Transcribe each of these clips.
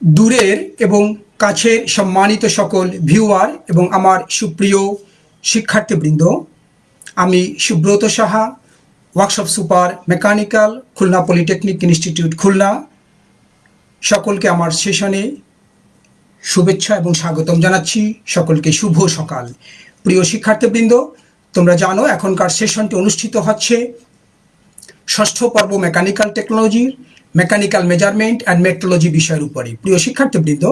দূরের এবং কাছের সম্মানিত সকল ভিউয়ার এবং আমার সুপ্রিয় শিক্ষার্থীবৃন্দ, আমি Subrata Saha, workshop super mechanical, Khulna polytechnic institute Khulna. সকলকে আমার সেশনে শুভেচ্ছা এবং স্বাগতম জানাচ্ছি। সকলকে শুভ সকাল। প্রিয় শিক্ষার্থীবৃন্দ, তোমরা জানো এখনকার সেশনটি অনুষ্ঠিত হচ্ছে ষষ্ঠ পর্ব মেকানিক্যাল টেকনোলজির। মেকানিক্যাল মেজারমেন্ট অ্যান্ড মেট্রোলজি বিষয়ের উপরে। প্রিয় শিক্ষার্থীবৃন্দ,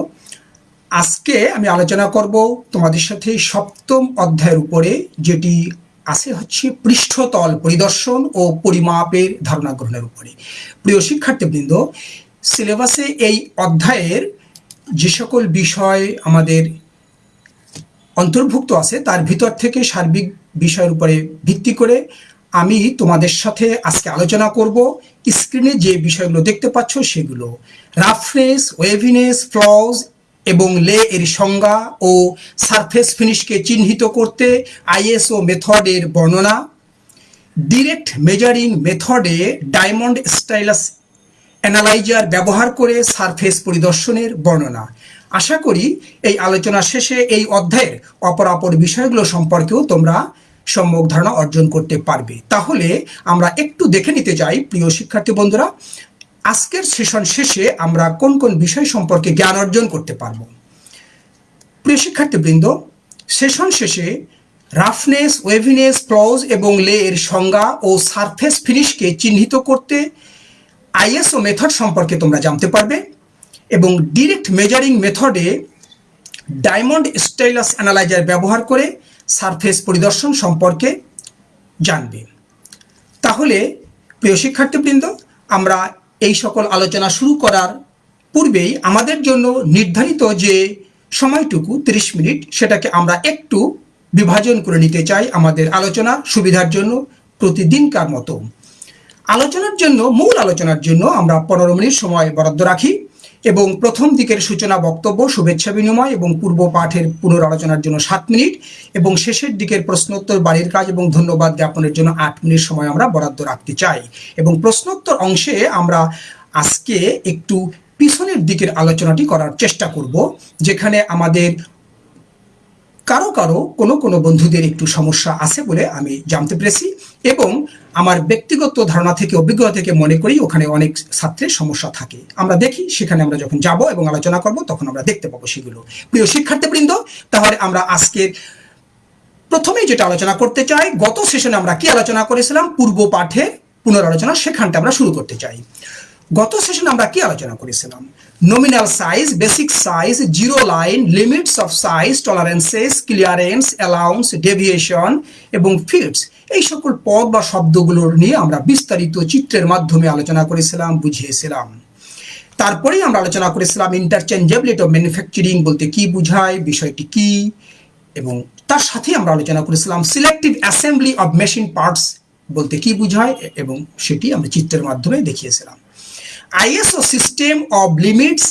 আজকে আমি আলোচনা করব তোমাদের সাথে সপ্তম অধ্যায়ের উপরে, যেটি আছে হচ্ছে পৃষ্ঠতল পরিদর্শন ও পরিমাপের ধারণা গ্রহণের উপরে। প্রিয় শিক্ষার্থীবৃন্দ সিলেবাসে এই অধ্যায়ের যে সকল বিষয় আমাদের অন্তর্ভুক্ত আছে, তার ভিতর থেকে সার্বিক বিষয়ের উপরে ভিত্তি করে আমি তোমাদের সাথে আজকে আলোচনা করব। স্ক্রিনে যে বিষয়গুলো দেখতে পাচ্ছ সেগুলো। রাফনেস ওয়েভিনেস ফ্লজ এবং লে এর সংজ্ঞা ও সারফেস ফিনিশকে চিহ্নিত করতে আইএসও মেথডের বর্ণনা। ডিরেক্ট মেজারিং মেথডে ডায়মন্ড স্টাইলাস অ্যানালাইজার ব্যবহার করে সারফেস পরিদর্শনের বর্ণনা। আশা করি এই আলোচনা শেষে এই অধ্যায়ের অপরাপর বিষয়গুলো সম্পর্কেও তোমরা সম্যক ধারণা অর্জন করতে পারবে। তাহলে আমরা একটু দেখে নিতে চাই প্রিয় শিক্ষার্থী বন্ধুরা, আজকের সেশন শেষে আমরা কোন কোন বিষয় সম্পর্কে জ্ঞান অর্জন করতে পারব? প্রিয় শিক্ষার্থীবৃন্দ, সেশন শেষে রাফনেস, ওয়েভিনেস, ক্লজ এবং লে এর সংজ্ঞা ও সারফেস ফিনিশকে চিহ্নিত করতে আইএসও মেথড সম্পর্কে তোমরা জানতে পারবে এবং ডিরেক্ট মেজারিং মেথডে ডায়মন্ড স্টাইলাস অ্যানালাইজার ব্যবহার করে সারফেস পরিদর্শন সম্পর্কে জানবে। তাহলে, প্রিয় শিক্ষার্থীবৃন্দ, আমরা এই সকল আলোচনা শুরু করার পূর্বেই আমাদের জন্য নির্ধারিত যে সময়টুকু 30 মিনিট, সেটাকে আমরা একটু বিভাজন করে নিতে চাই আমাদের আলোচনার সুবিধার জন্য প্রতিদিনকার মতো। আলোচনার জন্য, মূল আলোচনার জন্য আমরা পনেরো মিনিট সময় বরাদ্দ রাখি। এবং প্রথম দিকের সূচনা বক্তব্য, শুভেচ্ছা বিনিময় এবং পূর্ব পাঠের পুনরালোচনার জন্য সাত মিনিট এবং শেষের দিকের প্রশ্নোত্তর বাড়ির কাজ এবং ধন্যবাদ জ্ঞাপনের জন্য আট মিনিট সময় আমরা বরাদ্দ রাখতে চাই। এবং প্রশ্নোত্তর অংশে আমরা আজকে একটু পিছনের দিকের আলোচনাটি করার চেষ্টা করব, যেখানে আমাদের কারও কারও কোনো কোনো বন্ধুদের একটু সমস্যা আছে বলে আমি জানতে পেরেছি এবং আমার ব্যক্তিগত ধারণা থেকে, অভিজ্ঞতা থেকে মনে করি ওখানে অনেক ছাত্রের সমস্যা থাকে। আমরা দেখি, সেখানে আমরা যখন যাব এবং আলোচনা করব, তখন আমরা দেখতে পাবো সেগুলো। প্রিয় শিক্ষার্থীবৃন্দ, তাহলে আমরা আজকের প্রথমেই যেটা আলোচনা করতে চাই, গত সেশনে আমরা কি আলোচনা করেছিলাম? পূর্ব পাঠে পুনরালোচনা, সেখানটা আমরা শুরু করতে চাই। গত সেশনে আমরা কি আলোচনা করেছিলাম? Nominal size basic size zero line limits of size tolerances clearance allowance deviation এবং ফিটস এই সকল পদ বা শব্দগুলোর নিয়ে আমরা বিস্তারিত চিত্রের মাধ্যমে আলোচনা করেছিলাম, বুঝিয়েছিলাম। তারপরেই আমরা আলোচনা করেছিলাম ইন্টারচেঞ্জেবিলিটি অফ ম্যানুফ্যাকচারিং বলতে কি বুঝায়, বিষয়টি কি, এবং তার সাথে আমরা আলোচনা করেছিলাম selective assembly of machine parts বলতে কি বুঝায়, এবং সেটি আমরা চিত্রের মাধ্যমে দেখিয়েছিলাম। ISO system of limits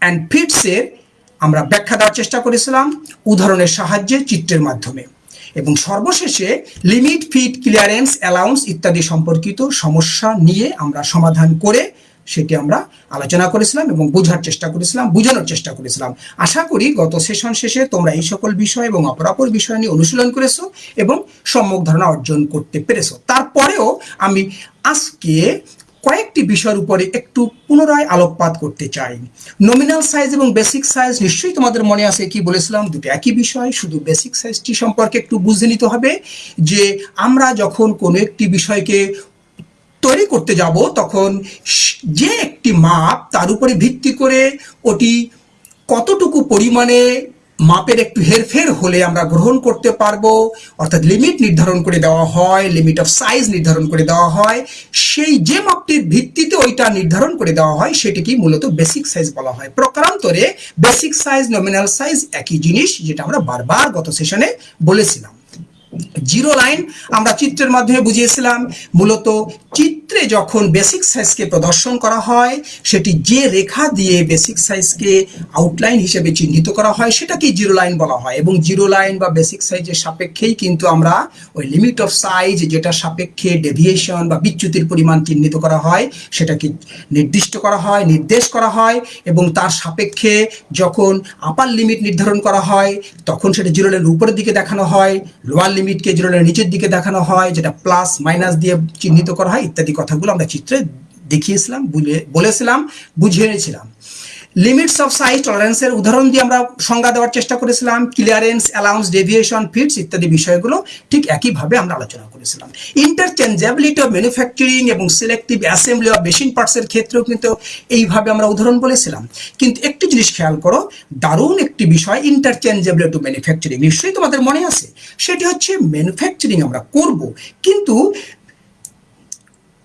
and ফিটসের আমরা ব্যাখ্যা দেওয়ার চেষ্টা করেছিলাম, উদাহরণের সাহায্যে চিত্রের মাধ্যমে। এবং সর্বশেষে লিমিট ফিট ক্লিয়ারেন্স অ্যালাউন্স ইত্যাদি সম্পর্কিত সমস্যা নিয়ে আমরা সমাধান করে সেটি আমরা আলোচনা করেছিলাম এবং বোঝার চেষ্টা করেছিলাম, বোঝানোর চেষ্টা করেছিলাম। আশা করি গত সেশন শেষে তোমরা এই সকল বিষয় এবং অপরাপর বিষয় নিয়ে অনুশীলন করেছ এবং সম্যক ধারণা অর্জন করতে পেরেছ। তারপরেও আমি আজকে কয়েকটি বিষয়ের উপরে একটু পুনরায় আলোকপাত করতে চাই। নমিনাল সাইজ এবং বেসিক সাইজ নিশ্চয়ই তোমাদের মনে আছে কি বলেছিলাম, দুটো একই বিষয়, শুধু বেসিক সাইজটি সম্পর্কে একটু বুঝে নিতে হবে যে আমরা যখন কোনো একটি বিষয়কে তৈরি করতে যাব, তখন যে একটি মাপ তার উপরে ভিত্তি করে ওটি কতটুকু পরিমাণে মাপের একটু হেরফের হলে আমরা গ্রহণ করতে পারব। অর্থাৎ লিমিট নির্ধারণ করে দেওয়া হয় লিমিট অফ সাইজ নির্ধারণ করে দেওয়া হয়। সেই যে মাপটির ভিত্তিতে ওইটা নির্ধারণ করে দেওয়া হয় সেটিকে মূলত বেসিক সাইজ বলা হয়। প্রকারান্তরে বেসিক সাইজ নমিনাল সাইজ একই জিনিস, যেটা আমরা বারবার গত সেশনে বলেছিলাম। জিরো লাইন আমরা চিত্রের মাধ্যমে বুঝিয়েছিলাম, মূলত চিত্রে যখন বেসিক সাইজকে প্রদর্শন করা হয়, সেটি যে রেখা দিয়ে বেসিক সাইজকে আউটলাইন হিসেবে চিহ্নিত করা হয় সেটাকে জিরো লাইন বলা হয়। এবং জিরো লাইন বা বেসিক সাইজের সাপেক্ষেই কিন্তু আমরা ওই লিমিট অফ সাইজ যেটা সাপেক্ষে ডেভিয়েশন বা বিচ্যুতির পরিমাণ চিহ্নিত করা হয়, সেটাকে নির্দিষ্ট করা হয়, নির্দেশ করা হয়, এবং তার সাপেক্ষে যখন আপার লিমিট নির্ধারণ করা হয়, তখন সেটা জিরো লাইনের উপরের দিকে দেখানো হয় লোয়ার লিমিটকে জিরো লাইনের নিচের দিকে দেখানো হয়, যেটা প্লাস মাইনাস দিয়ে চিহ্নিত করা হয়, ইত্যাদি কথাগুলো আমরা চিত্রে দেখিয়েছিলাম বলেছিলাম, বুঝিয়েছিলাম। লিমিটস অফ সাইজ টলারেন্সের উদাহরণ দিয়ে আমরা সংজ্ঞা দেওয়ার চেষ্টা করেছিলাম ক্লিয়ারেন্স অ্যালাউন্স ডেভিয়েশন ফিটস ইত্যাদি বিষয়গুলো ঠিক একইভাবে আমরা আলোচনা করেছিলাম। ইন্টারচেঞ্জেবিলিটি অফ ম্যানুফ্যাকচারিং এবং সিলেক্টিভ অ্যাসেম্বলি অফ মেশিন পার্টসের ক্ষেত্রেও কিন্তু এইভাবে আমরা উদাহরণ বলেছিলাম। কিন্তু একটি জিনিস খেয়াল করো, দারুণ একটি বিষয় ইন্টারচেঞ্জেবিলিটি অফ ম্যানুফ্যাকচারিং নিশ্চয়ই তোমাদের মনে আছে, সেটি হচ্ছে ম্যানুফ্যাকচারিং আমরা করব, কিন্তু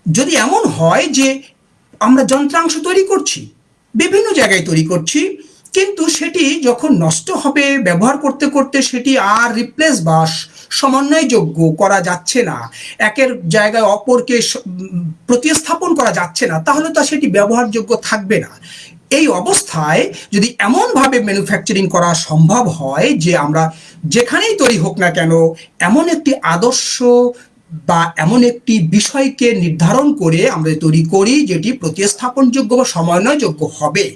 যদি এমন হয় যে আমরা যন্ত্রাংশ তৈরি করছি বিভিন্ন জায়গায় তৈরি করছি, কিন্তু সেটি যখন নষ্ট হবে, ব্যবহার করতে করতে সেটি আর রিপ্লেস বা সমন্বয়যোগ্য করা যাচ্ছে না। একের জায়গায় অপরকে প্রতিস্থাপন করা যাচ্ছে না, তাহলে তো সেটি ব্যবহারযোগ্য থাকবে না। এই অবস্থায় যদি এমনভাবে ম্যানুফ্যাকচারিং করা সম্ভব হয় যে আমরা যেখানেই তৈরি হোক না কেন, এমন একটি আদর্শ বা এমন একটি বিষয়কে নির্ধারণ করে আমরা তৈরি করি, যেটি প্রতিস্থাপনযোগ্য বা সমন্বয়যোগ্য হবে,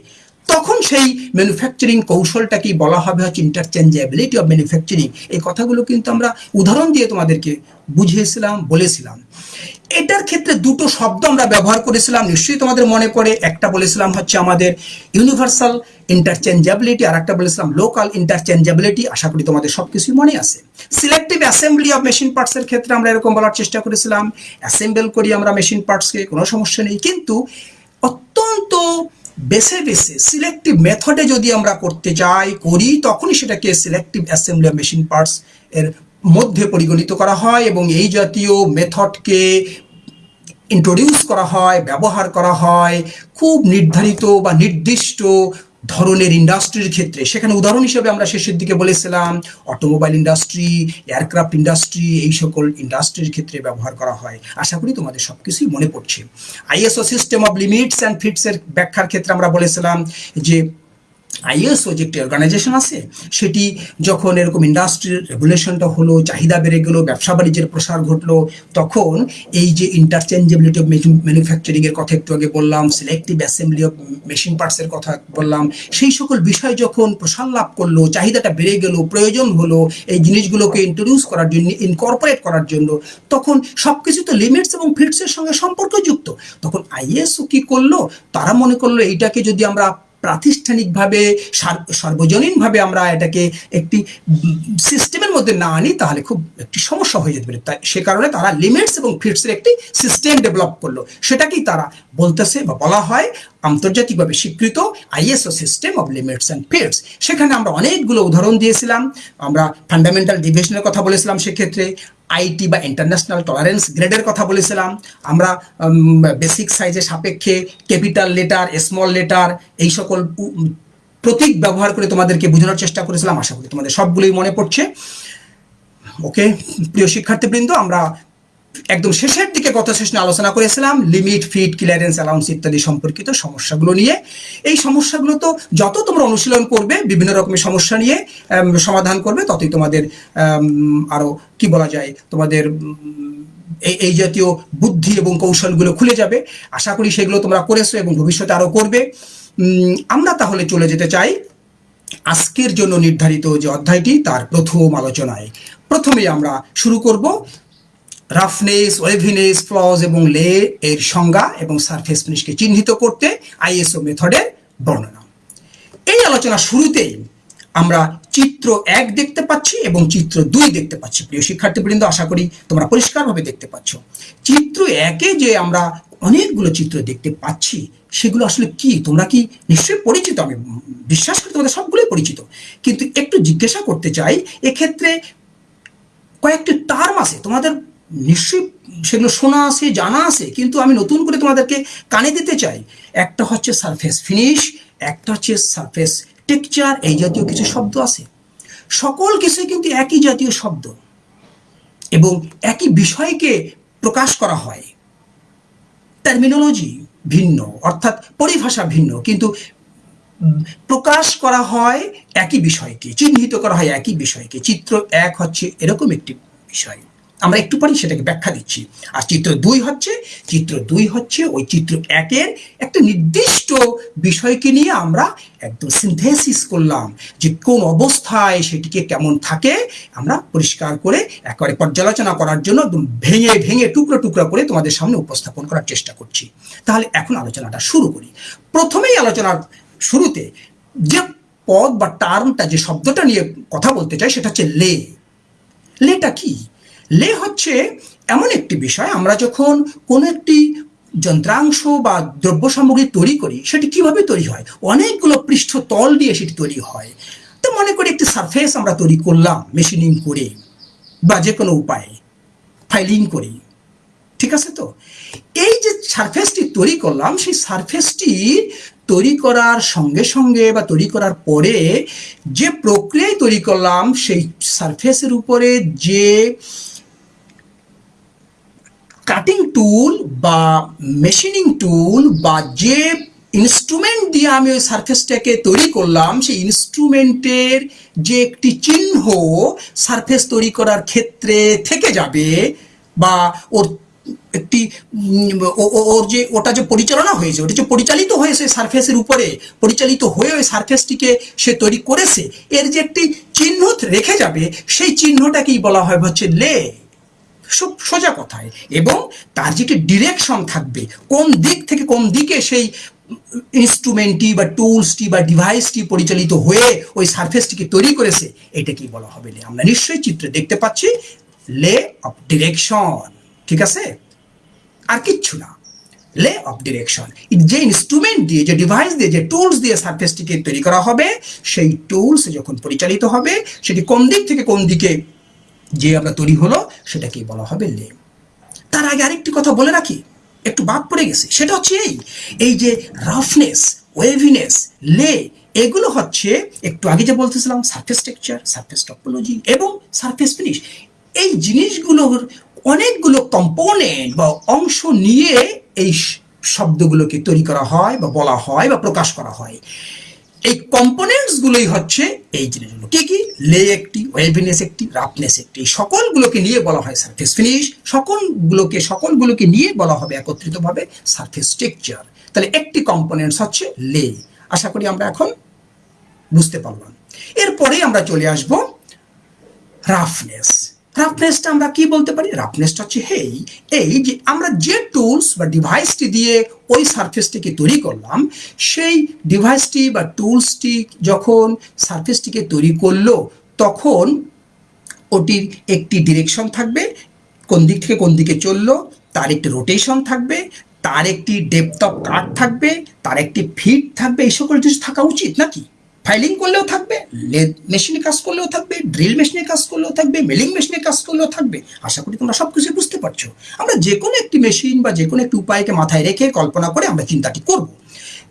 তখন সেই ম্যানুফ্যাকচারিং কৌশলটাকে বলা হবে? হচ্ছে ইন্টারচেঞ্জেবিলিটি অফ ম্যানুফ্যাকচারিং এই কথাগুলো কিন্তু আমরা উদাহরণ দিয়ে তোমাদেরকে বুঝিয়েছিলাম, বলেছিলাম। এটার ক্ষেত্রে দুটো শব্দ আমরা ব্যবহার করেছিলাম, নিশ্চয়ই তোমাদের মনে পড়ে। একটা বলেছিলাম হচ্ছে আমাদের ইউনিভার্সাল ইন্টারচেঞ্জেবিলিটি আর একটা বলেছিলাম লোকাল ইন্টারচেঞ্জেবিলিটি আশা করি তোমাদের সব কিছুই মনে আছে। সিলেক্টিভ অ্যাসেম্বলি অফ মেশিন পার্টসের ক্ষেত্রে আমরা এরকম বলার চেষ্টা করেছিলাম। অ্যাসেম্বল করি আমরা মেশিন পার্টসকে কোনো সমস্যা নেই। কিন্তু অত্যন্ত বেছে বেছে সিলেক্টিভ মেথডে যদি আমরা করতে চাই করি, তখনই সেটাকে selective assembly of machine parts এর মধ্যে পরিগণিত করা হয় এবং এই জাতীয় মেথডকে ইন্ট্রোডিউস করা হয়, ব্যবহার করা হয় খুব নির্ধারিত বা নির্দিষ্ট ধরনের ইন্ডাস্ট্রির ক্ষেত্রে। সেখানে উদাহরণ হিসেবে আমরা শেষের দিকে বলেছিলাম অটোমোবাইল ইন্ডাস্ট্রি এয়ারক্রাফট ইন্ডাস্ট্রি এই সকল ইন্ডাস্ট্রির ক্ষেত্রে ব্যবহার করা হয়। আশা করি তোমাদের সব কিছুই মনে পড়ছে। ISO system of limits and ফিটসের ব্যাখ্যার ক্ষেত্রে আমরা বলেছিলাম যে আইএসও যে একটি অর্গানাইজেশন আছে, সেটি যখন এরকম ইন্ডাস্ট্রির রেগুলেশনটা হলো, চাহিদা বেড়ে গেলো, ব্যবসা বাণিজ্যের প্রসার ঘটলো, তখন এই যে ইন্টারচেঞ্জেবিলিটি অফ ম্যানুফ্যাকচারিং এর কথা একটু আগে বললাম সিলেক্টিভ অ্যাসেম্বলি অফ মেশিন পার্টসের কথা বললাম, সেই সকল বিষয় যখন প্রসার লাভ করল, চাহিদাটা বেড়ে গেল, প্রয়োজন হলো এই জিনিসগুলোকে ইন্ট্রোডিউস করার জন্য ইনকর্পোরেট করার জন্য, তখন সব কিছু তো লিমিটস এবং ফিটসের সঙ্গে সম্পর্কযুক্ত। তখন আইএসও কি করল? তারা মনে করল এইটাকে যদি আমরা প্রাতিষ্ঠানিকভাবে সার্বজনীনভাবে আমরা এটাকে একটি সিস্টেমের মধ্যে না আনি, তাহলে খুব একটি সমস্যা হয়ে যেতে পারে। তাই সে কারণে তারা লিমিটস এবং ফিটসের একটি সিস্টেম ডেভেলপ করল। সেটাকেই তারা বলতেছে বা বলা হয় আন্তর্জাতিকভাবে স্বীকৃত ISO system of limits and fits সেখানে আমরা অনেকগুলো উদাহরণ দিয়েছিলাম। আমরা ফান্ডামেন্টাল ডিভিশনের কথা বলেছিলাম সেক্ষেত্রে। আইটি বা ইন্টারন্যাশনাল টলারেন্স গ্রেডের কথা বলেছিলাম। আমরা বেসিক সাইজের সাপেক্ষে ক্যাপিটাল লেটার স্মল লেটার এই সকল প্রতীক ব্যবহার করে তোমাদেরকে বোঝানোর চেষ্টা করেছিলাম, আশা করি তোমাদের সবগুলোই মনে পড়ছে। ওকে প্রিয় শিক্ষার্থীবৃন্দ, আমরা একদম শেষের দিকে গত সেশনে আলোচনা করেছিলাম লিমিট ফিট ক্লিয়ারেন্স অ্যালাউন্স ইত্যাদি সম্পর্কিত সমস্যাগুলো নিয়ে। এই সমস্যাগুলো তো যত তোমরা অনুশীলন করবে, বিভিন্ন রকমের সমস্যা নিয়ে সমাধান করবে, ততই তোমাদের আরও কি বলা যায়, তোমাদের এই এই জাতীয় বুদ্ধি এবং কৌশলগুলো খুলে যাবে। আশা করি সেগুলো তোমরা করেছ এবং ভবিষ্যতে আরও করবে। আমরা তাহলে চলে যেতে চাই আজকের জন্য নির্ধারিত যে অধ্যায়টি, তার প্রথম আলোচনায়। প্রথমে আমরা শুরু করব রাফনেস ওয়েভিনেস ফ্লজ এবং লে এর সংজ্ঞা এবং সারফেস ফিনিশকে চিহ্নিত করতে আইএসও মেথডের বর্ণনা। এই আলোচনা শুরুতেই আমরা চিত্র এক দেখতে পাচ্ছি এবং চিত্র দুই দেখতে পাচ্ছি। প্রিয় শিক্ষার্থীবৃন্দ, আশা করি তোমরা পরিষ্কারভাবে দেখতে পাচ্ছ। চিত্র একে যে আমরা অনেকগুলো চিত্র দেখতে পাচ্ছি, সেগুলো আসলে কি? তোমরা কি নিশ্চয়ই পরিচিত? আমি বিশ্বাস করি তোমাদের সবগুলোই পরিচিত। কিন্তু একটু জিজ্ঞাসা করতে চাই, এক্ষেত্রে কয়েকটি টার্ম আছে। তোমাদের নিশ্চয়ই সেগুলো শোনা আছে, জানা আছে, কিন্তু আমি নতুন করে তোমাদেরকে কানে দিতে চাই। একটা হচ্ছে সারফেস ফিনিশ একটা হচ্ছে সারফেস টেকচার এই জাতীয় কিছু শব্দ আছে। সকল কিছুই কিন্তু একই জাতীয় শব্দ। এবং একই বিষয়কে প্রকাশ করা হয়। টার্মিনোলজি ভিন্ন, অর্থাৎ পরিভাষা ভিন্ন, কিন্তু প্রকাশ করা হয় একই বিষয়কে, চিহ্নিত করা হয় একই বিষয়কে। চিত্র এক হচ্ছে এরকম একটি বিষয়। আমরা একটু পরেই সেটাকে ব্যাখ্যা দিচ্ছি। আর চিত্র দুই হচ্ছে, চিত্র দুই হচ্ছে ওই চিত্র একের একটা নির্দিষ্ট বিষয়কে নিয়ে আমরা একদম সিনথেসিস করলাম যে কোন অবস্থায় সেটিকে কেমন থাকে। আমরা পরিষ্কার করে একেবারে পর্যালোচনা করার জন্য একদম ভেঙে ভেঙে, টুকরো টুকরো করে তোমাদের সামনে উপস্থাপন করার চেষ্টা করছি। তাহলে এখন আলোচনাটা শুরু করি। প্রথমেই আলোচনার শুরুতে যে পদ বা টার্মটা, যে শব্দটা নিয়ে কথা বলতে চাই, সেটা হচ্ছে লে। লেটা কি? লে হচ্ছে এমন একটি বিষয়, আমরা যখন কোনো একটি যন্ত্রাংশ বা দ্রব্য সামগ্রী তৈরি করি, সেটি কীভাবে তৈরি হয়? অনেকগুলো পৃষ্ঠ তল দিয়ে সেটি তৈরি হয়। তো মনে করি একটি সারফেস আমরা তৈরি করলাম মেশিনিং করে বা যে কোনো উপায়ে ফাইলিং করি। ঠিক আছে তো? এই যে সারফেসটি তৈরি করলাম, সেই সারফেসটি তৈরি করার সঙ্গে সঙ্গে বা তৈরি করার পরে যে প্রক্রিয়ায় তৈরি করলাম, সেই সারফেসের উপরে যে কাটিং টুল বা মেশিনিং টুল বা যে ইনস্ট্রুমেন্ট দিয়ে আমি ওই সারফেসটাকে তৈরি করলাম, সেই ইনস্ট্রুমেন্টের যে একটি চিহ্ন সারফেস তৈরি করার ক্ষেত্রে থেকে যাবে বা ওর একটি ওর যে, ওটা যে পরিচালনা হয়েছে, ওটা যে পরিচালিত হয়েছে সারফেসের উপরে, পরিচালিত হয়ে ওই সারফেসটিকে সে তৈরি করেছে, এর যে একটি চিহ্ন রেখে যাবে, সেই চিহ্নটাকেই বলা হয় হচ্ছে লে। সোজা কথায়। এবং তার যে একটি ডিরেকশন থাকবে, কোন দিক থেকে কোন দিকে সেই ইনস্ট্রুমেন্টটি বা টুলসটি বা ডিভাইসটি পরিচালিত হয়ে ওই সার্ফেসটিকে তৈরি করেছে এটাকেই বলা হবে লে আমরা নিশ্চয়ই চিত্রে দেখতে পাচ্ছি, লে অফ ডিরেকশন। ঠিক আছে? আর কিচ্ছু না। লে অফ ডিরেকশন। যে ইনস্ট্রুমেন্ট দিয়ে, যে ডিভাইস দিয়ে, যে টুলস দিয়ে সার্ফেসটিকে তৈরি করা হবে, সেই টুলস যখন পরিচালিত হবে, সেটি কোন দিক থেকে কোন দিকে যে আমরা তৈরি হলো সেটাকেই বলা হবে লে। তার আগে আরেকটি কথা বলে রাখি, একটু বাদ পড়ে গেছে। সেটা হচ্ছে এই এই যে রাফনেস ওয়েভিনেস লে, এগুলো হচ্ছে, একটু আগে যে বলতেছিলাম সারফেস টেক্সচার সারফেস টপোলজি এবং সারফেস ফিনিশ এই জিনিসগুলোর অনেকগুলো কম্পোনেন্ট বা অংশ নিয়ে এই শব্দগুলোকে তৈরি করা হয় বা বলা হয় বা প্রকাশ করা হয়। এই কম্পোনেন্টস গুলোই হচ্ছে এই জিনিসগুলো। কি কি? লে একটি ওয়েভিনেস একটি রাফনেস একটি। সকলগুলোকে নিয়ে বলা হয় সারফেস ফিনিশ সকলগুলোকে সকলগুলোকে নিয়ে বলা হবে একত্রিতভাবে সারফেস টেক্সচার তাহলে একটি কম্পোনেন্টস হচ্ছে লে আশা করি আমরা এখন বুঝতে পারলাম। এরপরে আমরা চলে আসব রাফনেস রাফনেসটা আমরা কি বলতে পারি? রাফনেসটা হচ্ছে হেই এই যে আমরা যে টুলস বা ডিভাইসটি দিয়ে ওই সারফেসটিকে তৈরি করলাম, সেই ডিভাইসটি বা টুলসটি যখন সারফেসটিকে তৈরি করল, তখন ওটির একটি ডিরেকশন থাকবে, কোন দিক থেকে কোন দিকে চলল, তার একটি রোটেশন থাকবে, তার একটি ডেপথ অফ কাট থাকবে, তার একটি ফিট থাকবে, এই সকল কিছু থাকা উচিত নাকি? ফাইলিং করলেও থাকবে, লেদ মেশিনে কাজ করলেও থাকবে, ড্রিল মেশিনে কাজ করলেও থাকবে, মেলিং মেশিনে কাজ করলেও থাকবে। আশা করি তোমরা সব কিছু বুঝতে পারছ। আমরা যে কোনো একটি মেশিন বা যে কোনো একটি উপায়কে মাথায় রেখে কল্পনা করে আমরা চিন্তাটি করব।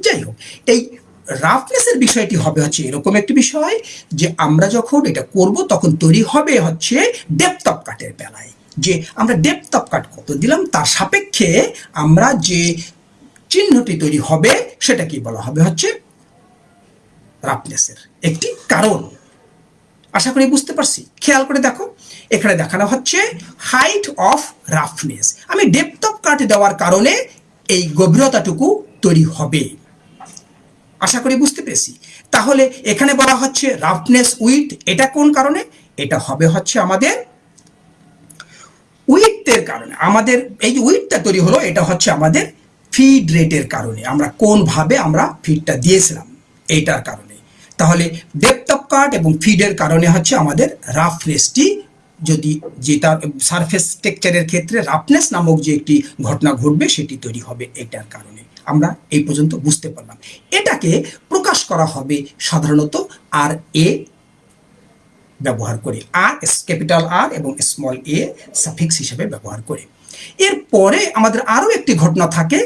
যাই হোক, এই রাফনেসের বিষয়টি হবে হচ্ছে এরকম একটি বিষয় যে আমরা যখন এটা করব, তখন তৈরি হবে হচ্ছে ডেপথ অফ কাটের বেলায় যে আমরা ডেপথ অফ কাট কত দিলাম, তার সাপেক্ষে আমরা যে চিহ্নটি তৈরি হবে সেটা কি বলা হবে হচ্ছে রাফনেসের একটি কারণ। আশা করি বুঝতে পারছি। খেয়াল করে দেখো, এখানে দেখানো হচ্ছে হাইট অফ রাফনেস আমি ডেপথ অফ কাট দেওয়ার কারণে এই গভীরতাটুকু তৈরি হবে। আশা করি বুঝতে পেরেছি। তাহলে এখানে বলা হচ্ছে রাফনেস উইথ এটা কোন কারণে? এটা হবে হচ্ছে আমাদের উইথের কারণে। আমাদের এই যে উইথটা তৈরি হলো, এটা হচ্ছে আমাদের ফিড রেটের কারণে। আমরা কোনভাবে আমরা ফিডটা দিয়েছিলাম, এইটার কারণে। তাহলে ডেপথ অফ কাট এবং ফিডের কারণে হচ্ছে আমাদের রাফনেসটি যদি যে তার সারফেস টেক্সচারের ক্ষেত্রে রাফনেস নামক যে একটি ঘটনা ঘটবে সেটি তৈরি হবে এটার কারণে। আমরা এই পর্যন্ত বুঝতে পারলাম। এটাকে প্রকাশ করা হবে সাধারণত আর এ ব্যবহার করে আর ক্যাপিটাল আর এবং স্মল এ সাফিক্স হিসেবে ব্যবহার করে। এরপরে আমাদের আরও একটি ঘটনা থাকে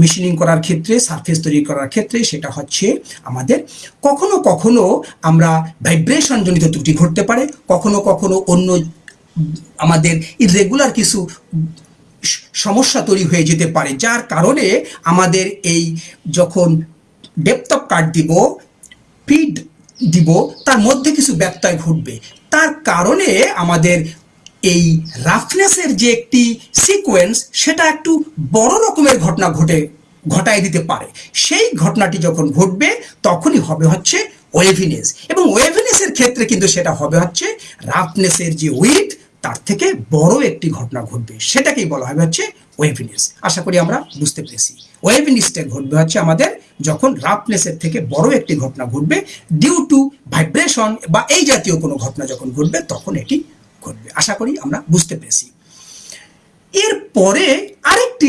মেশিনিং করার ক্ষেত্রে সারফেস তৈরি করার ক্ষেত্রে সেটা হচ্ছে আমাদের কখনো কখনো আমরা ভাইব্রেশন জনিত ত্রুটি ঘটতে পারে, কখনো কখনো অন্য আমাদের ইরেগুলার কিছু সমস্যা তৈরি হয়ে যেতে পারে, যার কারণে আমাদের এই যখন ডেপথ অফ কাট দিব ফিড দিব, তার মধ্যে কিছু ব্যত্যয় ঘটবে। তার কারণে আমাদের এই রাফনেসের যে একটি সিকোয়েন্স সেটা একটু বড় রকমের ঘটনা ঘটে, ঘটায় দিতে পারে। সেই ঘটনাটি যখন ঘটবে, তখনই হবে হচ্ছে ওয়েভিনেস। এবং ওয়েভিনেসের ক্ষেত্রে কিন্তু সেটা হবে হচ্ছে রাফনেসের যে উইথ তার থেকে বড় একটি ঘটনা ঘটবে। সেটাকেই বলা হবে হচ্ছে ওয়েভিনেস। আশা করি আমরা বুঝতে পেরেছি। ওয়েভিনেসটা ঘটবে হচ্ছে আমাদের যখন রাফনেসের থেকে বড় একটি ঘটনা ঘটবে ডিউ টু ভাইব্রেশন বা এই জাতীয় কোনো ঘটনা যখন ঘটবে, তখন এটি ঘটবে আশা করি আমরা বুঝতে পেরেছি। এরপরে আরেকটি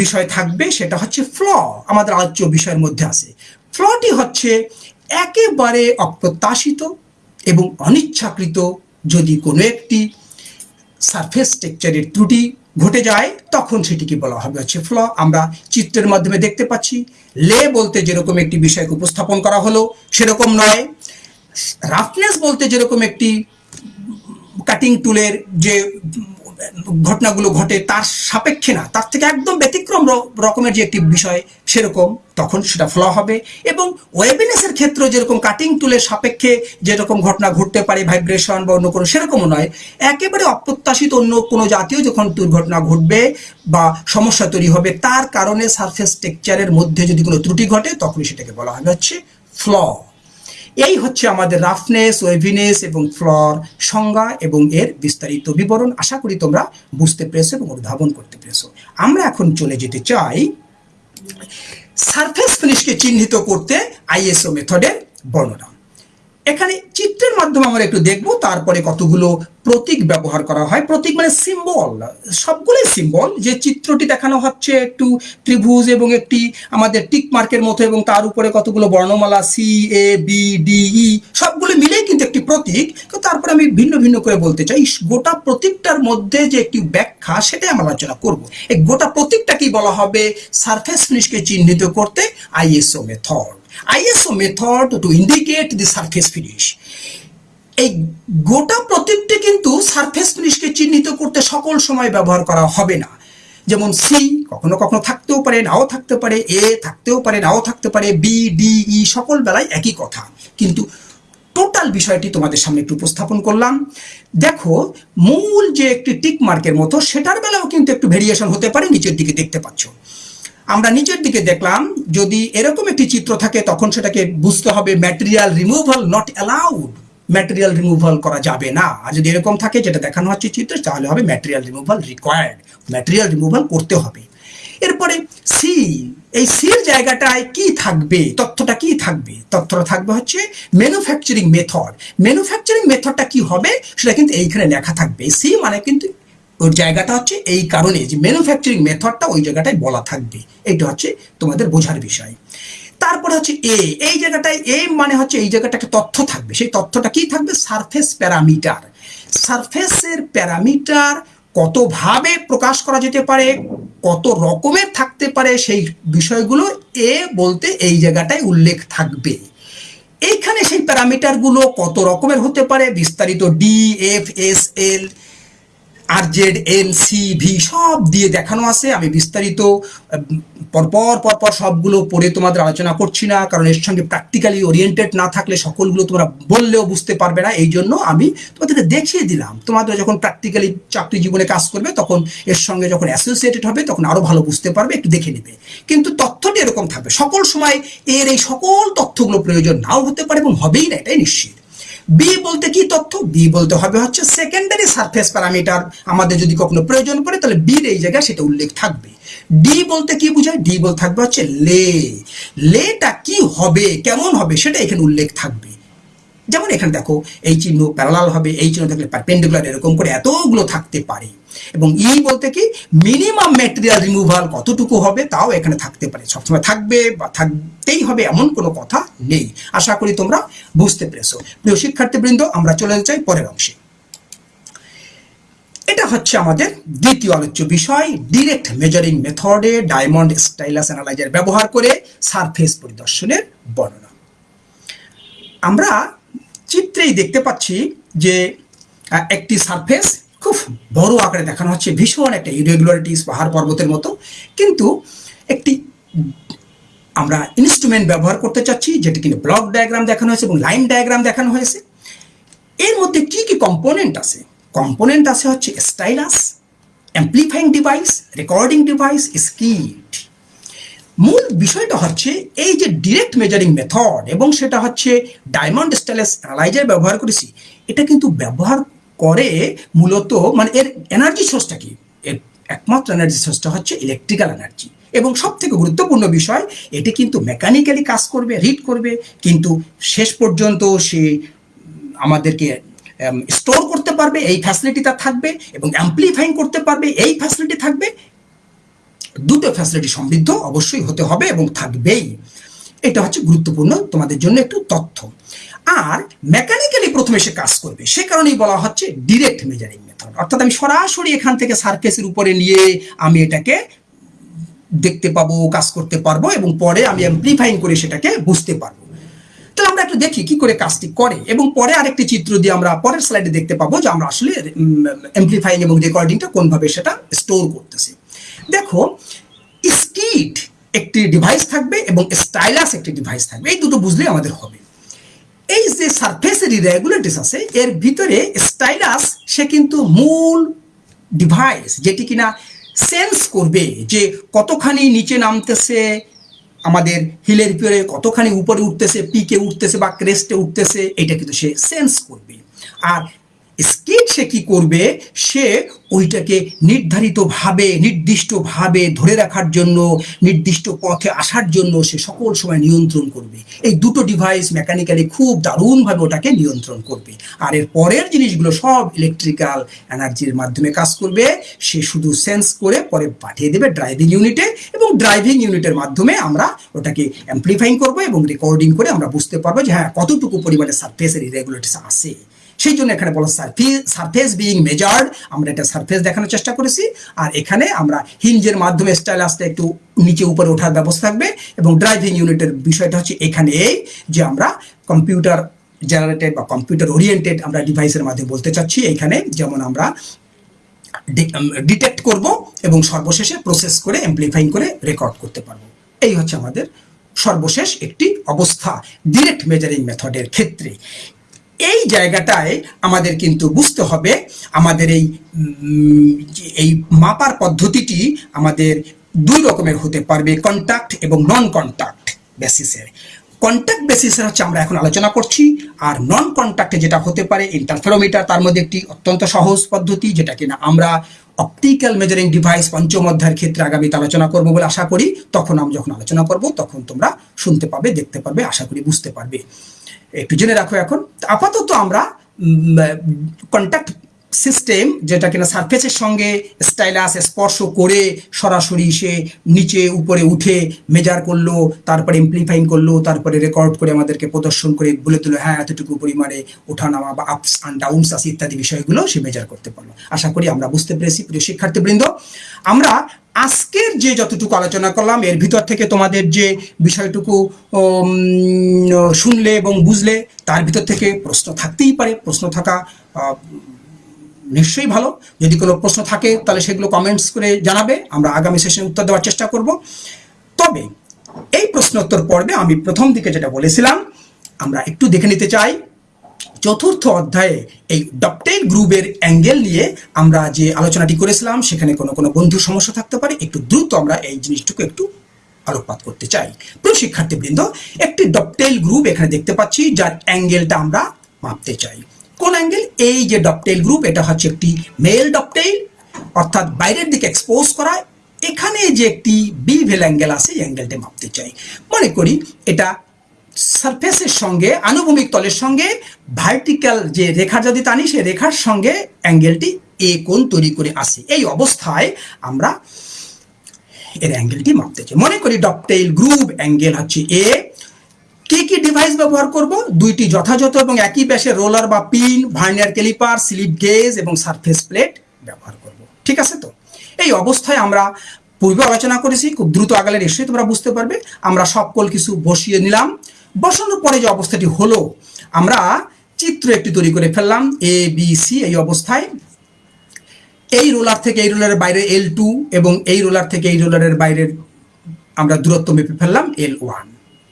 বিষয় থাকবে, সেটা হচ্ছে ফ্ল আমাদের আলোচ্য বিষয়ের মধ্যে আছে। ফ্লটি হচ্ছে একেবারে অপ্রত্যাশিত এবং অনিচ্ছাকৃত। যদি কোনো একটি সারফেস টেক্সচারের ত্রুটি ঘটে যায়, তখন সেটিকে বলা হবে হচ্ছে ফ্ল আমরা চিত্রের মাধ্যমে দেখতে পাচ্ছি, লে বলতে যেরকম একটি বিষয়কে উপস্থাপন করা হলো, সেরকম নয়। রাফনেস বলতে যেরকম একটি কাটিং টুলের যে ঘটনাগুলো ঘটে তার সাপেক্ষে না, তার থেকে একদম ব্যতিক্রম রকমের যে একটি বিষয় সেরকম, তখন সেটা ফ্ল হবে এবং ওয়েবিনেসের ক্ষেত্রে যেরকম কাটিং টুলের সাপেক্ষে যেরকম ঘটনা ঘটতে পারে ভাইব্রেশন বা অন্য কোনো সেরকমও নয়, একেবারে অপ্রত্যাশিত অন্য কোনো জাতীয় যখন দুর্ঘটনা ঘটবে বা সমস্যা তৈরি হবে, তার কারণে সারফেস টেক্সচারের মধ্যে যদি কোনো ত্রুটি ঘটে, তখনই সেটাকে বলা হবে হচ্ছে ফ্ল এই হচ্ছে আমাদের রাফনেস ওয়েভিনেস এবং ফ্লর সংজ্ঞা এবং এর বিস্তারিত বিবরণ। আশা করি তোমরা বুঝতে পেরেছ এবং উদ্ভাবন করতে পেরেছ। আমরা এখন চলে যেতে চাই সারফেস ফিনিশকে চিহ্নিত করতে আইএসও মেথডের বর্ণনা। এখানে চিত্রের মাধ্যমে আমরা একটু দেখব, তারপরে কতগুলো প্রতীক ব্যবহার করা হয়। প্রতীক মানে সিম্বল সবগুলোই সিম্বল যে চিত্রটি দেখানো হচ্ছে একটু ত্রিভুজ এবং একটি আমাদের টিক মার্কের মতো এবং তার উপরে কতগুলো বর্ণমালা C A B D E সবগুলো কিন্তু একটি প্রতীক তারপরে আমি ভিন্ন ভিন্ন করে বলতে চাই গোটা প্রতীকটার মধ্যে যে একটি ব্যাখ্যা, সেটাই আমরা আলোচনা করব। এই গোটা প্রতীকটাকেই বলা হবে? সারফেস ফিনিশকে চিহ্নিত করতে ISO method ISO method to indicate the surface finish এই গোটা প্রতীকটি কিন্তু সারফেস ফিনিশকে চিহ্নিত করতে সকল সময় ব্যবহার করা হবে না। যেমন সি কখনো কখনো থাকতেও পারে, নাও থাকতে পারে এ থাকতেও পারে, নাও থাকতে পারে বি ডি ই সকল বেলায় একই কথা। কিন্তু টোটাল বিষয়টি তোমাদের সামনে একটু উপস্থাপন করলাম। দেখো, মূল যে একটি টিক মার্কের মতো, সেটার বেলাও কিন্তু একটু ভেরিয়েশন হতে পারে, নিচের দিকে দেখতে পাচ্ছ। আমরা নিচের দিকে দেখলাম, যদি এরকম একটি চিত্র থাকে, তখন সেটাকে বুঝতে হবে material removal not allowed material removal করা যাবে না। আর যদি এরকম থাকে, যেটা দেখানো হচ্ছে চিত্র, তাহলে হবে material removal required material removal করতে হবে। এরপরে সি, এই সির জায়গাটায় কি থাকবে? তথ্যটা কি থাকবে? তথ্যটা থাকবে হচ্ছে ম্যানুফ্যাকচারিং মেথড ম্যানুফ্যাকচারিং মেথডটা কি হবে? সেটা কিন্তু এইখানে লেখা থাকবে। সি মানে কিন্তু ওর জায়গাটা হচ্ছে এই কারণে যে ম্যানুফ্যাকচারিং মেথডটা ওই জায়গাটায় বলা থাকবে। এইটা হচ্ছে তোমাদের বোঝার বিষয়। তারপরে হচ্ছে এ এই জায়গাটায় এ মানে হচ্ছে এই জায়গাটা একটা তথ্য থাকবে। সেই তথ্যটা কি থাকবে? সারফেস প্যারামিটার সারফেসের প্যারামিটার কতভাবে প্রকাশ করা যেতে পারে, কত রকমের থাকতে পারে সেই বিষয়গুলো এ বলতে এই জায়গাটায় উল্লেখ থাকবে। এইখানে সেই প্যারামিটারগুলো কত রকমের হতে পারে, বিস্তারিত D F S L R Z L C V সব দিয়ে দেখানো আছে। আমি বিস্তারিত পরপর পরপর সবগুলো পড়ে তোমাদের আলোচনা করছি না, কারণ এর সঙ্গে প্র্যাকটিক্যালি ওরিয়েন্টেড না থাকলে সকলগুলো তোমরা বললেও বুঝতে পারবে না এই জন্য আমি তোমাদেরকে দেখিয়ে দিলাম। তোমাদের যখন প্র্যাকটিক্যালি চাকরি জীবনে কাজ করবে, তখন এর সঙ্গে যখন অ্যাসোসিয়েটেড হবে, তখন আরও ভালো বুঝতে পারবে, একটু দেখে নেবে। কিন্তু তথ্যটি এরকম থাকবে। সকল সময় এর এই সকল তথ্যগুলো প্রয়োজন নাও হতে পারে এবং হবেই না, এটাই নিশ্চিত। বি বলতে কি তথ্য? বি বলতে হবে হচ্ছে সেকেন্ডারি সারফেস প্যারামিটার আমাদের যদি কখনো প্রয়োজন পড়ে, তাহলে বির এই জায়গায় সেটা উল্লেখ থাকবে। ডি বলতে কি বোঝায়? ডি বল থাকবে হচ্ছে লে। লেটা কি হবে? কেমন হবে? সেটা এখানে উল্লেখ থাকবে। যেমন এখানে দেখো, এই চিহ্ন প্যারালাল হবে, এই চিহ্ন থাকলে পারপেন্ডিকুলার এরকম করে এতগুলো থাকতে পারে। এবং ই বলতে কি মিনিমাম ম্যাটেরিয়াল রিমুভাল কতটুকু হবে তাও এখানে থাকতে পারে। সবসময় থাকবে বা থাকতেই হবে এমন কোনো কথা নেই। আশা করি তোমরা বুঝতে পেরেছ। প্রিয় শিক্ষার্থীবৃন্দ, আমরা চলে যেতে চাই পরের অংশে। এটা হচ্ছে আমাদের দ্বিতীয় আলোচ্য বিষয় ডিরেক্ট মেজারিং মেথডে ডায়মন্ড স্টাইলাস অ্যানালাইজার ব্যবহার করে সারফেস পরিদর্শনের বর্ণনা। আমরা চিত্রেই দেখতে পাচ্ছি যে একটি সারফেস খুব বড় আকারে দেখানো হচ্ছে, ভীষণ একটা ইরেগুলারিটিস পাহাড় পর্বতের মতো। কিন্তু একটি আমরা ইনস্ট্রুমেন্ট ব্যবহার করতে চাচ্ছি, যেটি কিনা ব্লক ডায়াগ্রাম দেখানো হয়েছে এবং লাইন ডায়াগ্রাম দেখানো হয়েছে। এর মধ্যে কি কি কম্পোনেন্ট আছে? কম্পোনেন্ট আছে হচ্ছে stylus amplifying device recording device skit মূল বিষয়টা হচ্ছে এই যে ডিরেক্ট মেজারিং মেথড এবং সেটা হচ্ছে ডায়মন্ড স্টাইলাস অ্যানালাইজার ব্যবহার করেছি, এটা কিন্তু ব্যবহার করে মূলত মানে এর এনার্জি সোর্সটা কি? এর একমাত্র এনার্জি সোর্সটা হচ্ছে ইলেকট্রিক্যাল এনার্জি এবং সব থেকে গুরুত্বপূর্ণ বিষয়, এটি কিন্তু মেকানিক্যালি কাজ করবে রিড করবে, কিন্তু শেষ পর্যন্ত সে আমাদেরকে স্টোর করতে পারবে, এই ফ্যাসিলিটি তার থাকবে এবং অ্যাম্পলিফাইং করতে পারবে, এই ফ্যাসিলিটি থাকবে দুটো ফ্যাসিলিটি সমৃদ্ধ অবশ্যই হতে হবে এবং থাকবেই। এটা হচ্ছে গুরুত্বপূর্ণ তোমাদের জন্য একটু তথ্য। আর মেকানিক্যালি প্রথমে সে কাজ করবে, সে কারণেই বলা হচ্ছে ডিরেক্ট মেজারিং মেথড অর্থাৎ আমি সরাসরি এখান থেকে সার্ফেসের উপরে নিয়ে আমি এটাকে দেখতে পাবো, কাজ করতে পারব এবং পরে আমি অ্যাম্প্লিফাইং করে সেটাকে বুঝতে পারব। তাহলে আমরা একটু দেখি কি করে কাজটি করে এবং পরে আরেকটি চিত্র দিয়ে আমরা পরের স্লাইডে দেখতে পাবো যে আমরা আসলে অ্যাম্প্লিফাইং এবং রেকর্ডিংটা কোনভাবে সেটা স্টোর করতেছি। দেখো স্কিট একটি ডিভাইস থাকবে এবং স্টাইলাস একটি ডিভাইস থাকবে। এই দুটো বুঝলেই আমাদের হবে। এই যে সারফেসের ইরেগুলারিটিস আছে, এর ভিতরে স্টাইলাস সে কিন্তু মূল ডিভাইস যেটি কিনা সেন্স করবে যে কতখানি নিচে নামতেছে, আমাদের হিলের উপরে কতখানি উপরে উঠতেছে পিকে উঠতেছে বা ক্রেস্টে উঠতেছে, এটা কিন্তু সে সেন্স করবে। আর স্কেট সে কি করবে? সে ওইটাকে নির্ধারিতভাবে নির্দিষ্টভাবে ধরে রাখার জন্য, নির্দিষ্ট পথে আসার জন্য সে সকল সময় নিয়ন্ত্রণ করবে। এই দুটো ডিভাইস মেকানিক্যালি খুব দারুণভাবে ওটাকে নিয়ন্ত্রণ করবে। আর এর পরের জিনিসগুলো সব ইলেকট্রিক্যাল এনার্জির মাধ্যমে কাজ করবে। সে শুধু সেন্স করে পরে পাঠিয়ে দেবে ড্রাইভিং ইউনিটে এবং ড্রাইভিং ইউনিটের মাধ্যমে আমরা ওটাকে অ্যাম্প্লিফাইং করব এবং রেকর্ডিং করে আমরা বুঝতে পারব যে হ্যাঁ কতটুকু পরিমাণে সার্ফেসের ইরেগুলেটিস আছে। সেই জন্য এখানে বলো সারফেস বিইং মেজার্ড আমরা এটা সারফেস দেখানোর চেষ্টা করেছি, আর এখানে আমরা হিঞ্জের মাধ্যমে স্টাইল আসতে একটু নিচে উপরে ওঠার ব্যবস্থা থাকবে, এবং ড্রাইভিং ইউনিটের বিষয়টা হচ্ছে এখানে এই যে আমরা কম্পিউটার জেনারেটেড বা কম্পিউটার ওরিয়েন্টেড আমরা ডিভাইসের মাধ্যমে বলতে চাচ্ছি, এখানে যেমন আমরা ডিটেক্ট করব এবং সর্বশেষে প্রসেস করে এমপ্লিফাইং করে রেকর্ড করতে পারব। এই হচ্ছে আমাদের সর্বশেষ একটি অবস্থা ডিরেক্ট মেজারিং মেথডের ক্ষেত্রে। এই জায়গাটায় আমাদের কিন্তু বুঝতে হবে, আমাদের এই এই মাপার পদ্ধতিটি আমাদের দুই রকমের হতে পারবে কন্ট্যাক্ট এবং নন কন্ট্যাক্ট বেসিসের কন্ট্যাক্ট বেসিসের হচ্ছে আমরা এখন আলোচনা করছি, আর নন কন্ট্যাক্টে যেটা হতে পারে ইন্টারফেরোমিটার তার মধ্যে একটি অত্যন্ত সহজ পদ্ধতি, যেটা কিনা আমরা অপটিক্যাল মেজারিং ডিভাইস পঞ্চম অধ্যায়ের ক্ষেত্রে আগামীতে আলোচনা করব বলে আশা করি। তখন আমি যখন আলোচনা করব, তখন তোমরা শুনতে পাবে, দেখতে পারবে, আশা করি বুঝতে পারবে। একটু জেনে রাখো এখন। আপাতত আমরা কন্ট্যাক্ট সিস্টেম যেটা কিনা সারফেসের সঙ্গে স্টাইলাস স্পর্শ করে সরাসরি সে নিচে উপরে উঠে মেজার করল, তারপরে ইমপ্লিফাইং করল, তারপরে রেকর্ড করে আমাদেরকে প্রদর্শন করে বলে দিল হ্যাঁ এতটুকু পরিমাণে ওঠানামা বা আপস অ্যান্ড ডাউনস আছে, ইত্যাদি বিষয়গুলো সে মেজার করতে পারল। আশা করি আমরা বুঝতে পেরেছি, প্রিয় শিক্ষার্থীবৃন্দ। আমরা আজকের যে যতটুকু আলোচনা করলাম, এর ভিতর থেকে তোমাদের যে বিষয়টুকু শুনলে এবং বুঝলে, তার ভিতর থেকে প্রশ্ন থাকতেই পারে। প্রশ্ন থাকা নিশ্চয়ই ভালো। যদি কোনো প্রশ্ন থাকে, তাহলে সেগুলো কমেন্টস করে জানাবে। আমরা আগামী সেশনে উত্তর দেওয়ার চেষ্টা করব। তবে, এই প্রশ্নোত্তর পর্বে আমি প্রথম দিকে যেটা বলেছিলাম, আমরা একটু দেখে নিতে চাই। চতুর্থ অধ্যায়ে এই ডপটেল গ্রুপের অ্যাঙ্গেল নিয়ে আমরা যে আলোচনাটি করেছিলাম, সেখানে কোনো কোনো বন্ধু সমস্যা থাকতে পারে। একটু দ্রুত আমরা এই জিনিসটুকু একটু আলোকপাত করতে চাই। প্রিয় শিক্ষার্থীবৃন্দ, একটি ডপটেল গ্রুপ এখানে দেখতে পাচ্ছি, যার অ্যাঙ্গেলটা আমরা মাপতে চাই। কোন অ্যাঙ্গেল এই যে ডপটেল গ্রুপ এটা হচ্ছে একটি মেল ডপটেল অর্থাৎ বাইরের দিকে এক্সপোজ করা। এখানে যে একটি বি ভেল অ্যাঙ্গেল আছে, এই অ্যাঙ্গেলটা মাপতে চাই। মনে করি এটা সারফেসের সঙ্গে, আনুভূমিক তলের সঙ্গে ভার্টিক্যাল যে রেখা যদি টানি, সেই রেখার সঙ্গে অ্যাঙ্গেলটি এ কোণ তৈরি করে আসে। এই অবস্থায় আমরা এর অ্যাঙ্গেলটি মাপতে চাই। মনে করি ডপটেইল গ্রুপ অ্যাঙ্গেল হচ্ছে এ কি কি ডিভাইস ব্যবহার করব? দুইটি যথাযথ এবং একই ব্যাসে রোলার বা pin vernier calliper slip gauge এবং সারফেস প্লেট ব্যবহার করব। ঠিক আছে তো? এই অবস্থায় আমরা পূর্বে আলোচনা করেছি, খুব দ্রুত আগালে নিশ্চয়ই তোমরা বুঝতে পারবে। আমরা সকল কিছু বসিয়ে নিলাম। বসানোর পরে যে অবস্থাটি হলো, আমরা চিত্র একটি তৈরি করে ফেললাম এ বি সি এই অবস্থায়। এই রোলার থেকে এই রোলারের বাইরে এল টু এবং এই রোলার থেকে এই রোলারের বাইরের আমরা দূরত্ব মেপে ফেললাম এল ওয়ান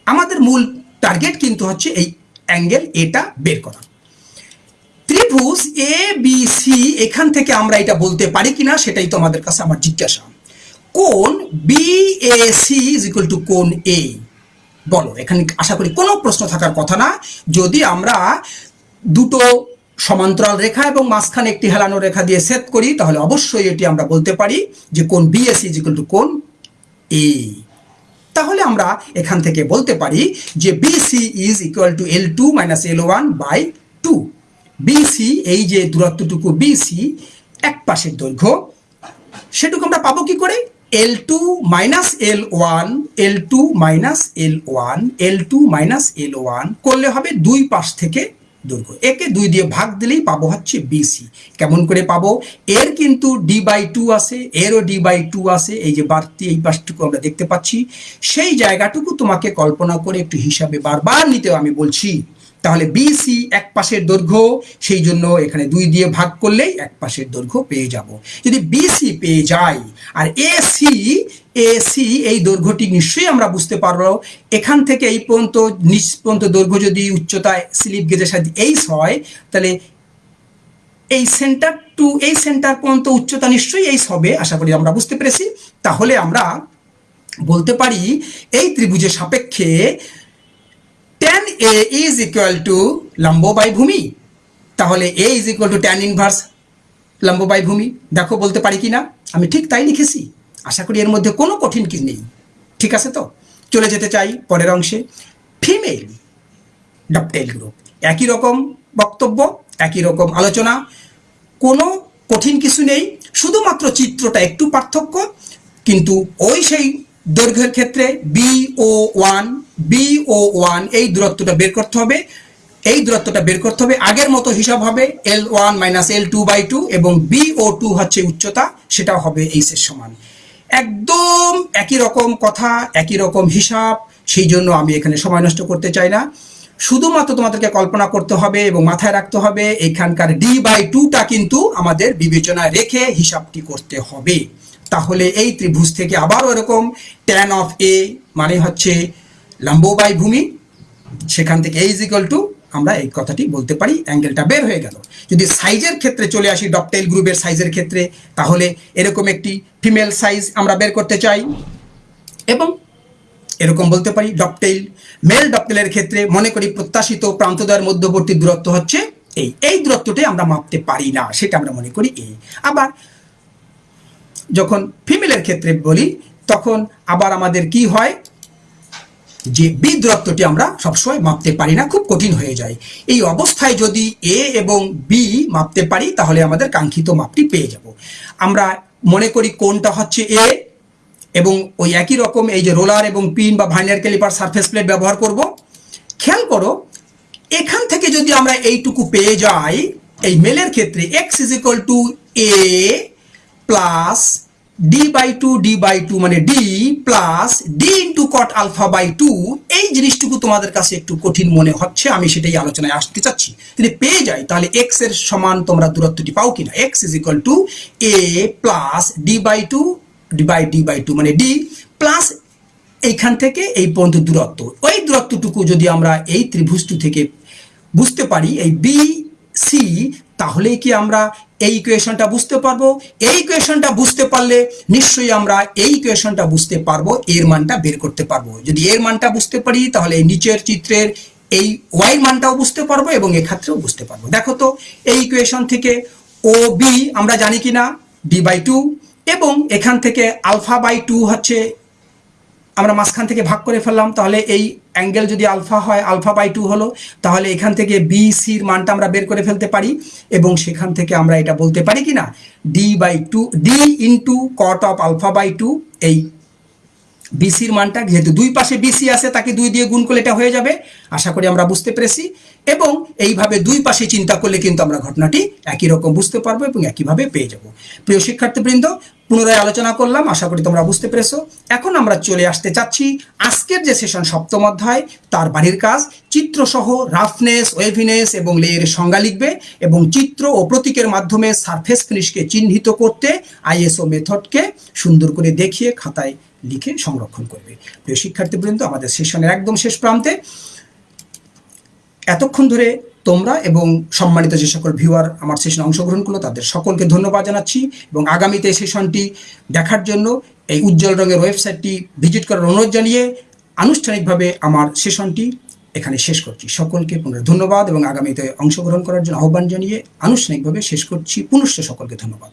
আমাদের মূল টার্গেট কিন্তু হচ্ছে এই অ্যাঙ্গেল এটা বের করা। ত্রিভুজ এ বি সি এখান থেকে আমরা এটা বলতে পারি কিনা সেটাই তো আমাদের কাছে আমার জিজ্ঞাসা। কোন B A C is equal to কোন এ বলো, এখানে আশা করি কোনো প্রশ্ন থাকার কথা না। যদি আমরা দুটো সমান্তরাল রেখা এবং মাঝখানে একটি হেলানো রেখা দিয়ে সেট করি, তাহলে অবশ্যই এটি আমরা বলতে পারি যে কোন B S is equal to কোন এ তাহলে আমরা এখান থেকে বলতে পারি যে BC is equal to L two minus L one by two BC এই যে দূরত্বটুকু বিসি এক পাশের দৈর্ঘ্য। সেটুকু আমরা পাবো কি করে? L two minus L one L two minus L one L two minus L one করলে হবে দুই পাশ থেকে দৈর্ঘ্য একে দুই দিয়ে ভাগ দিলেই পাবো হচ্ছে বিসি কেমন করে পাবো? এর কিন্তু ডি বাই টু আছে, এরও ডি বাই টু আছে, এই যে বাড়তি, এই পাশটুকু আমরা দেখতে পাচ্ছি। সেই জায়গাটুকু তোমাকে কল্পনা করে একটু হিসাবে বারবার নিতেও আমি বলছি। তাহলে বিসি এক পাশের দৈর্ঘ্য সেই জন্য এখানে দুই দিয়ে ভাগ করলেই এক পাশের দৈর্ঘ্য পেয়ে যাব। যদি বিসি পেয়ে যাই, আর এসি এসি এই দৈর্ঘ্যটি নিশ্চয়ই আমরা বুঝতে পারব। এখান থেকে এই পর্যন্ত, নিচ পর্যন্ত দৈর্ঘ্য যদি উচ্চতায় স্লিপ গেজের সাথে এইস হয়, তাহলে এই সেন্টার টু এই সেন্টার পর্যন্ত উচ্চতা নিশ্চয়ই এইস হবে, আশা করি আমরা বুঝতে পেরেছি। তাহলে আমরা বলতে পারি, এই ত্রিভুজের সাপেক্ষে tan A is equal to লম্ব বাই ভূমি। তাহলে A is equal to tan inverse লম্ব বাই ভূমি। দেখো, বলতে পারি কি না আমি ঠিক তাই লিখেছি। আশা করি এর মধ্যে কোনো কঠিন কিছু নেই। ঠিক আছে তো? চলে যেতে চাই পরের অংশে। ফিমেল ডপটেল গ্রুপ একই রকম বক্তব্য, একই রকম আলোচনা। কোনো কঠিন কিছু নেই। শুধুমাত্র চিত্রটা একটু পার্থক্য। কিন্তু ওই সেই দৈর্ঘ্যের ক্ষেত্রে B O one B O one এই দূরত্বটা বের করতে হবে। এই দূরত্বটা বের করতে হবে। আগের মতো হিসাব হবে L one minus L two by two এবং বিও টু হচ্ছে উচ্চতা সেটা হবে এইসের সমান। একদম একই রকম কথা, একই রকম হিসাব, সেই জন্য আমি এখানে সময় নষ্ট করতে চাই না। শুধুমাত্র তোমাদেরকে কল্পনা করতে হবে এবং মাথায় রাখতে হবে, এখানকার ডি বাই টুটা কিন্তু আমাদের বিবেচনায় রেখে হিসাবটি করতে হবে। তাহলে এই ত্রিভুজ থেকে আবারও এরকম ট্যান অফ এ মানে হচ্ছে লম্ব ভূমি, সেখান থেকে এই ইজিক্যাল টু আমরা এই কথাটি বলতে পারি, অ্যাঙ্গেলটা বের হয়ে গেল। যদি সাইজের ক্ষেত্রে চলে আসি ডপটেল গ্রুপের সাইজের ক্ষেত্রে, তাহলে এরকম একটি ফিমেল সাইজ আমরা বের করতে চাই। এবং এরকম বলতে পারি ডপটেইল মেল ডপটেলের ক্ষেত্রে মনে করি প্রত্যাশিত প্রান্তদ্বয়ের মধ্যবর্তী দূরত্ব হচ্ছে এই এই দূরত্বটাই আমরা মাপতে পারি না, সেটা আমরা মনে করি এই আবার যখন ফিমেলের ক্ষেত্রে বলি, তখন আবার আমাদের কি হয়? যে বি দূরত্বটি আমরা সবসময় মাপতে পারি না, খুব কঠিন হয়ে যায়। এই অবস্থায় যদি এ এবং বি মাপতে পারি, তাহলে আমাদের কাঙ্ক্ষিত মাপটি পেয়ে যাব। আমরা মনে করি কোনটা হচ্ছে এ এবং ওই একই রকম এই যে রোলার এবং পিন বা ভাইনার ক্যালিপার সারফেস প্লেট ব্যবহার করব। খেয়াল করো, এখান থেকে যদি আমরা এইটুকু পেয়ে যাই, এই মেলের ক্ষেত্রে X is equal to A plus D by two D by two মানে D plus D into cot alpha by two এই জিনিসটুকু তোমাদের কাছে একটু কঠিন মনে হচ্ছে, আমি সেটাই আলোচনায় আসতে চাচ্ছি। যদি পেয়ে যাই, তাহলে এক্সের সমান তোমরা দূরত্বটি পাও কিনা? X is equal to A plus D by two D by D by two মানে ডি প্লাস এইখান থেকে এই পর্যন্ত দূরত্ব। ওই দূরত্বটুকু যদি আমরা এই ত্রিভুজটু থেকে বুঝতে পারি, এই বি সি তাহলে কি আমরা এই ইকুয়েশনটা বুঝতে পারব? এই ইকুয়েশনটা বুঝতে পারলে নিশ্চয়ই আমরা এই ইকুয়েশনটা বুঝতে পারব, এর মানটা বের করতে পারব। যদি এর মানটা বুঝতে পারি, তাহলে নিচের চিত্রের এই ওয়াই মানটাও বুঝতে পারব এবং এক্ষেত্রেও বুঝতে পারব। দেখো তো, এই ইকুয়েশন থেকে ও বি আমরা জানি কিনা? ডি বাই টু এবং এখান থেকে আলফা বাই টু হচ্ছে আমরা মাঝখান থেকে ভাগ করে ফেললাম, তাহলে এই অ্যাঙ্গেল যদি আলফা হয় আলফা বাই টু হলো, তাহলে এখান থেকে বি সির মানটা আমরা বের করে ফেলতে পারি এবং সেখান থেকে আমরা এটা বলতে পারি কি না D by two D into cot of alpha by two এই বিসির মানটা, যেহেতু দুই পাশে বিসি আছে, তাকে দুই দিয়ে গুণ করলে এটা হয়ে যাবে। আশা করি আমরা বুঝতে পেরেছি। এবং এইভাবে দুই পাশে চিন্তা করলে কিন্তু আমরা ঘটনাটি একই রকম বুঝতে পারব এবং একইভাবে পেয়ে যাব। প্রিয় শিক্ষার্থীবৃন্দ পুনরায় আলোচনা করলাম, আশা করি তোমরা বুঝতে পেরেছ। এখন আমরা চলে আসতে চাচ্ছি আজকের যে সেশন সপ্তম অধ্যায়, তার বাড়ির কাজ। চিত্রসহ রাফনেস ওয়েভিনেস এবং লেয়ের সংজ্ঞা লিখবে এবং চিত্র ও প্রতীকের মাধ্যমে সারফেস ফিনিশকে চিহ্নিত করতে আইএসও মেথডকে সুন্দর করে দেখিয়ে খাতায় লিখে সংরক্ষণ করবে। প্রিয় শিক্ষার্থীবৃন্দ, আমাদের সেশনের একদম শেষ প্রান্তে। এতক্ষণ ধরে তোমরা এবং সম্মানিত যে সকল ভিউয়ার আমার সেশনে অংশগ্রহণ করল, তাদের সকলকে ধন্যবাদ জানাচ্ছি এবং আগামীতে সেশনটি দেখার জন্য এই উজ্জ্বল রঙের ওয়েবসাইটটি ভিজিট করার অনুরোধ জানিয়ে আনুষ্ঠানিকভাবে আমার সেশনটি এখানে শেষ করছি। সকলকে পুনরায় ধন্যবাদ এবং আগামীতে অংশগ্রহণ করার জন্য আহ্বান জানিয়ে আনুষ্ঠানিকভাবে শেষ করছি। পুনশ্চ সকলকে ধন্যবাদ।